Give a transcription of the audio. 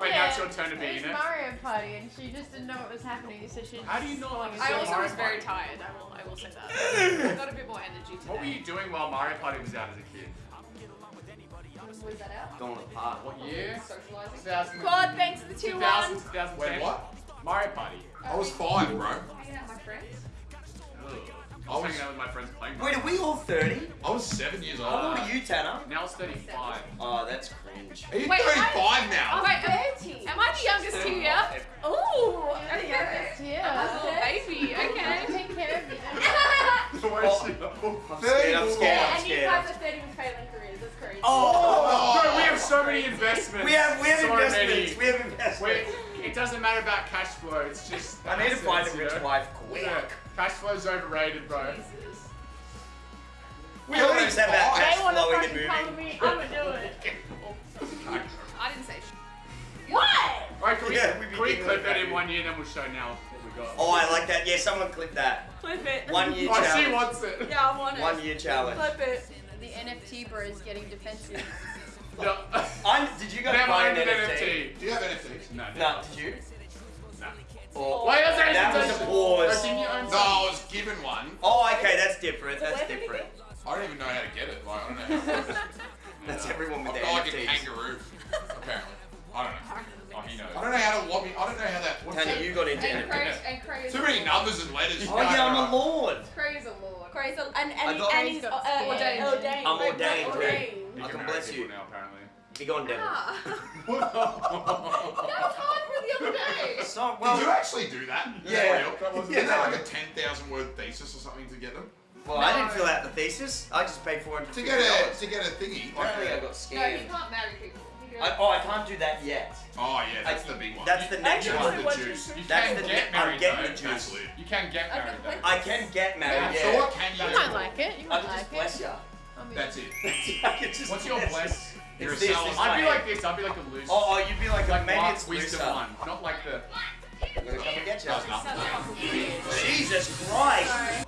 Wait, now it's your turn to be It was in it. Mario Party, and she just didn't know what was happening, so she. How do you not I understand also Mario was very Party? tired. I will, I will say that. I got a bit more energy today. What were you doing while Mario Party was out as a kid? Was that out? Going apart. What year? Socializing. 2000. God, thanks for the 2 2000, 1. 2010. Wait, what? Hanging out with my friends playing. Wait, are we all 30? I was seven years old. How old are you, Tanner? Now it's 35. Oh, that's cringe. Are you Wait, 35 Oh, now? wait, am, am I the youngest here? Ooh, You're the youngest here. I'm a little baby, okay. take care of you. Where is? I'm scared, I'm scared, oh, I'm and you scared. guys are 30 with failing careers, that's crazy. Oh! oh Bro, we have so many investments. We have, we have so investments. Many. We have investments. Wait, it doesn't matter about cash flow. It's just. I need to find a assets, rich you know? wife quick. Yeah, cash flow's overrated, bro. Jesus. We always have that They cash They wanna flowing and fucking come me. I'ma do it. I didn't say sh- What? Alright, can we, Yeah, we can we clip with that that. in one year, then we'll show now what we got. Oh, I like that. Yeah, someone clip that. Clip it. One year Oh, she challenge. wants it. Yeah, I want it. One year challenge. Clip it. The NFT bro is getting defensive. No. I'm, did you guys Them buy an an NFT? NFT. Do you have NFTs? No, No, did you? no. Or, Why is that? that was a pause. Didn't you own No, I was given one. Oh, okay, that's different. That's Where different. I don't even know how to get it. Like, I don't know how it works. That's everyone with I've their got like a kangaroo, apparently. I don't know. Oh, he knows. I don't know how to log in. I don't know how that. What's Tanya, you got into And NFTs. Craig, and Craig Too many numbers and letters. Oh yeah, I'm a lord. Craig is a lord. Crazy. And, I and, got- and He's he's got uh, scared. ordained. ordained. I'm Like, ordained, like, ordained. I can can bless you. now, apparently. Be gone, devil. Ah. That was hard for the other day. So, Did you actually do that? Yeah. that real? That wasn't Isn't that like a 10,000 word thesis or something to get them? well, I didn't fill out the thesis. I just paid four hundred To get a to get a thingy. Like Apparently, I got scared. No, scammed. he can't marry people. He I, oh, I can't do that yet. oh yeah, that's I- the big one. That's the next Actually, one. the juice. You That's can the get ne- I'm married getting though. the juice. Absolutely. You can get married wait. though. I can get married. Yeah. Yeah. So what can you You might like it. You I might can like just it. bless you. That's it. I can What's your bless bless? You're It's a this, this I'd be way. like this. I'd be like a loose. Oh, oh, you'd be like, like maybe Mark it's wisdom one, not like the. I'm gonna come and get you. Jesus Christ!